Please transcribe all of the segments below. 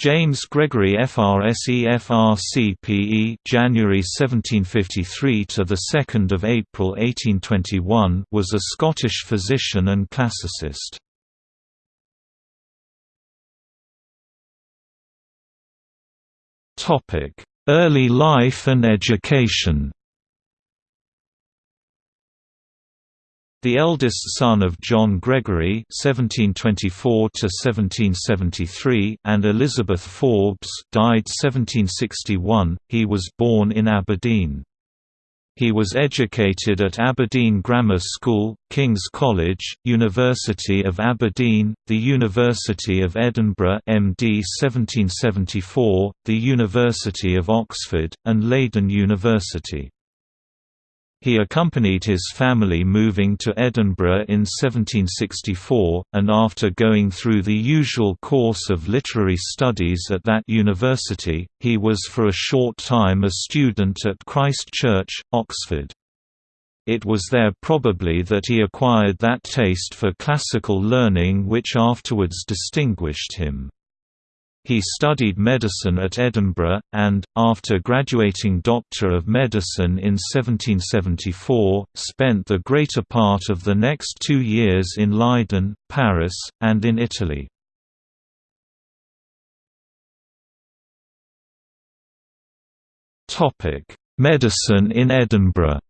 James Gregory FRSE FRCPE January 1753 to the 2nd of April 1821 was a Scottish physician and classicist. Topic: Early life and education. The eldest son of John Gregory (1724–1773) and Elizabeth Forbes (died 1761), he was born in Aberdeen. He was educated at Aberdeen Grammar School, King's College, University of Aberdeen, the University of Edinburgh MD 1774, the University of Oxford, and Leiden University. He accompanied his family moving to Edinburgh in 1764, and after going through the usual course of literary studies at that university, he was for a short time a student at Christ Church, Oxford. It was there probably that he acquired that taste for classical learning which afterwards distinguished him. He studied medicine at Edinburgh, and, after graduating Doctor of Medicine in 1774, spent the greater part of the next two years in Leiden, Paris, and in Italy. Medicine in Edinburgh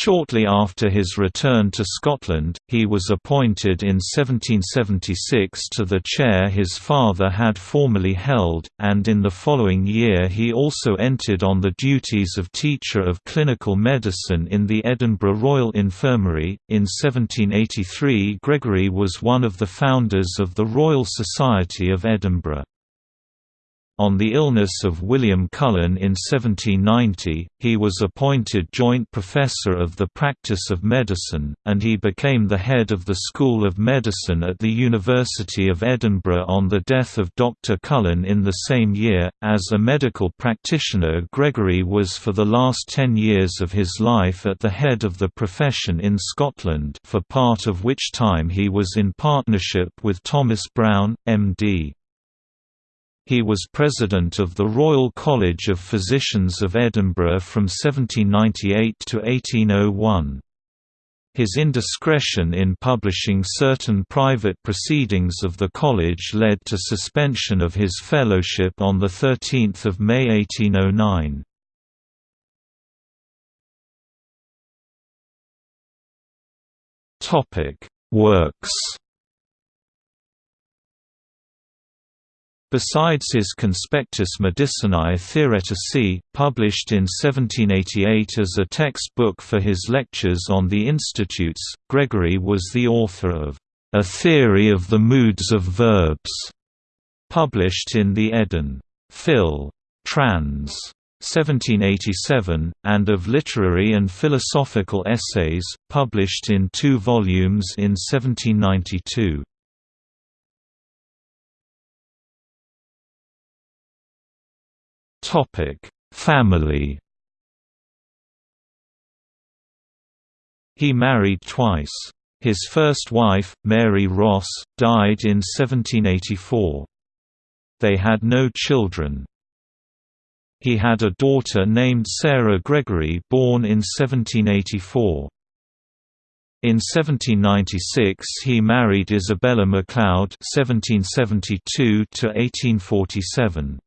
Shortly after his return to Scotland, he was appointed in 1776 to the chair his father had formerly held, and in the following year he also entered on the duties of teacher of clinical medicine in the Edinburgh Royal Infirmary. In 1783, Gregory was one of the founders of the Royal Society of Edinburgh. On the illness of William Cullen in 1790, he was appointed joint professor of the practice of medicine, and he became the head of the School of Medicine at the University of Edinburgh on the death of Dr. Cullen in the same year. As a medical practitioner, Gregory was for the last ten years of his life at the head of the profession in Scotland, for part of which time he was in partnership with Thomas Brown, M.D. He was president of the Royal College of Physicians of Edinburgh from 1798 to 1801. His indiscretion in publishing certain private proceedings of the college led to suspension of his fellowship on 13 May 1809. Works Besides his Conspectus Medicinae Theoreticae, published in 1788 as a textbook for his lectures on the Institutes, Gregory was the author of A Theory of the Moods of Verbs, published in the Edin. Phil. Trans. 1787, and of Literary and Philosophical Essays, published in two volumes in 1792. Topic: Family. He married twice. His first wife, Mary Ross, died in 1784. They had no children. He had a daughter named Sarah Gregory born in 1784. In 1796 he married Isabella MacLeod (1772–1847).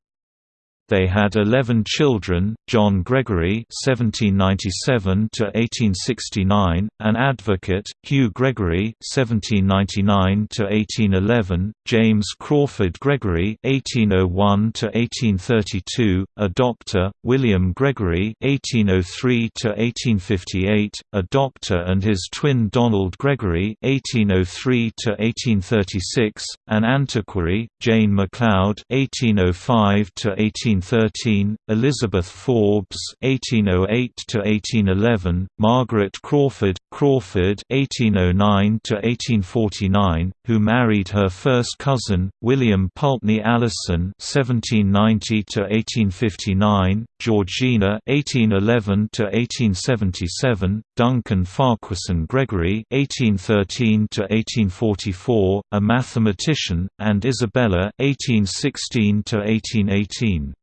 They had 11 children, John Gregory (1797–1869), an advocate, Hugh Gregory (1799–1811), James Crawford Gregory (1801–1832), a doctor, William Gregory (1803–1858), a doctor, and his twin Donald Gregory (1803–1836), an antiquary, Jane MacLeod (1805–18 1813, Elizabeth Forbes (1808–1811), Margaret Crawford Crawford (1809–1849), who married her first cousin William Pulteney Alison (1790–1859), Georgina (1811–1877), Duncan Farquharson Gregory (1813–1844), a mathematician, and Isabella (1816–1818).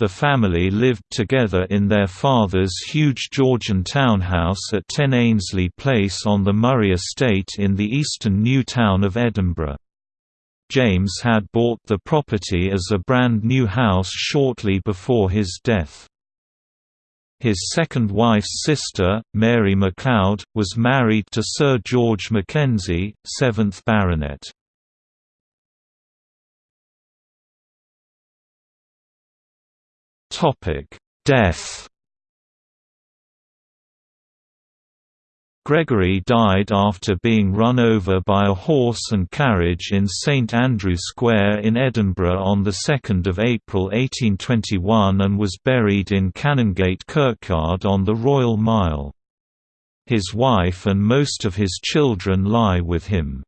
The family lived together in their father's huge Georgian townhouse at 10 Ainslie Place on the Moray estate in the eastern new town of Edinburgh. James had bought the property as a brand new house shortly before his death. His second wife's sister, Mary MacLeod, was married to Sir George Mackenzie, 7th Baronet. Death Gregory died after being run over by a horse and carriage in St Andrew Square in Edinburgh on 2 April 1821 and was buried in Canongate Kirkyard on the Royal Mile. His wife and most of his children lie with him.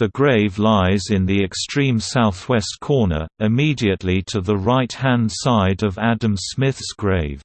The grave lies in the extreme southwest corner, immediately to the right-hand side of Adam Smith's grave.